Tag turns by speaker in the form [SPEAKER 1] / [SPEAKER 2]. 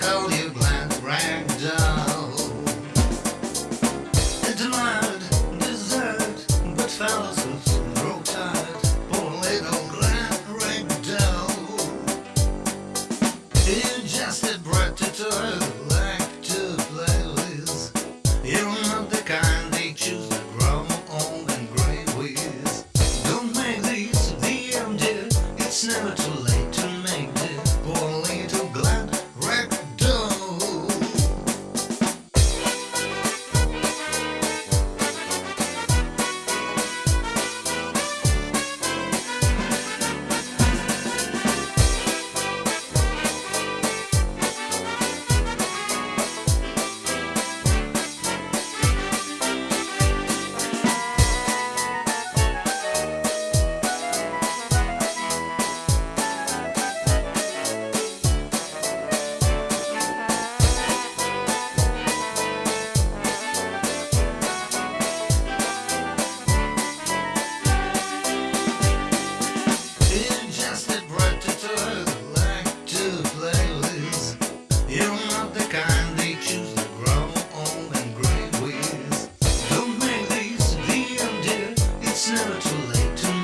[SPEAKER 1] call you Rag Doll. But Rag Doll. You just a brat to like to play with. You're not the kind they choose to grow old and gray with. Don't make. It's never too late. to